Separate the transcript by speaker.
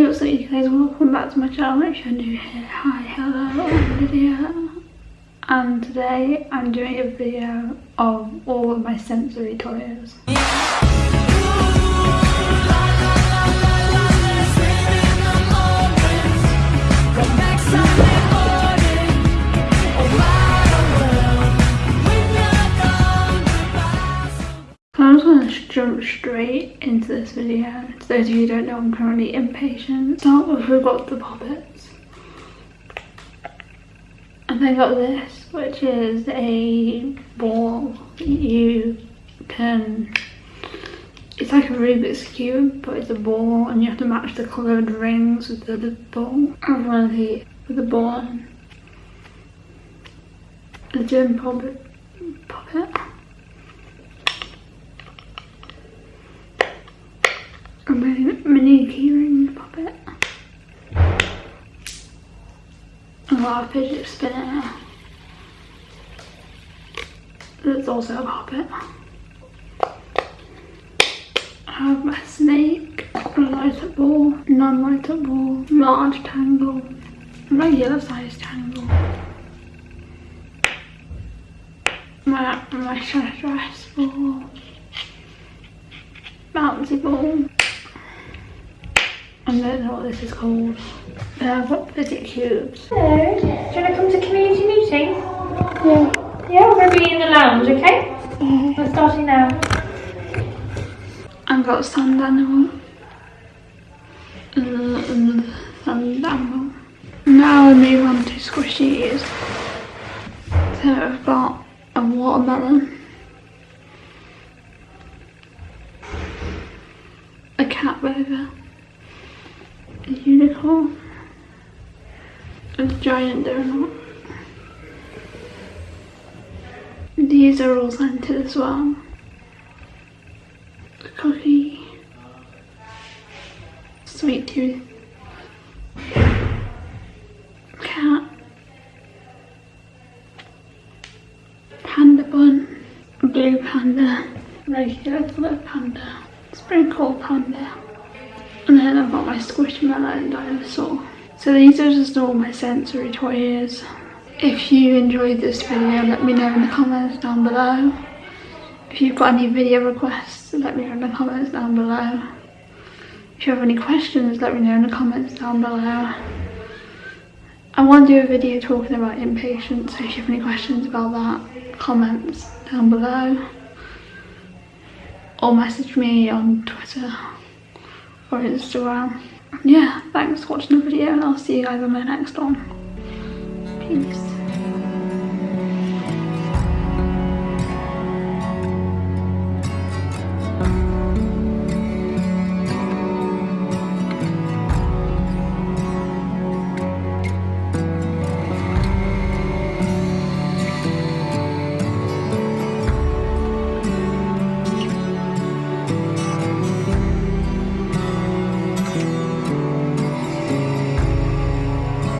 Speaker 1: What's up you guys, welcome back to my channel if you're new here. Hi, hello, Lydia. And today I'm doing a video of all of my sensory toys. Jump straight into this video. To those of you who don't know, I'm currently impatient. Start with we've got the pop its. And then got this, which is a ball you can it's like a Rubik's Cube, but it's a ball and you have to match the coloured rings with the, the ball. I want to with the ball. The gym pop it. Puppet. a mini keyring pop it. A lot of fidget spinner. There's also a pop it. I have my snake, a light up ball, non-light ball, large tangle, regular size tangle. My, my dress ball, bouncy ball. I don't know what this is called. I've got fidget cubes.
Speaker 2: Hello, do you want to come to community meeting?
Speaker 1: Yeah.
Speaker 2: Yeah, we're going to be in the lounge, okay? Mm-hmm. We're starting now.
Speaker 1: I've got sand animal. And sand animal. Now I move on to squishies. So I've got a watermelon. A cat burger unicorn, a giant donut. These are all scented as well. Cookie, sweet tooth, cat, panda bun, blue panda, regular panda, sprinkle panda. And then I've got my Squishmallow dinosaur. So these are just all my sensory toys. If you enjoyed this video, let me know in the comments down below. If you've got any video requests, let me know in the comments down below. If you have any questions, let me know in the comments down below. I want to do a video talking about impatience, so if you have any questions about that, comments down below. Or message me on Twitter or Instagram. Um, yeah, thanks for watching the video and I'll see you guys on my next one. Peace.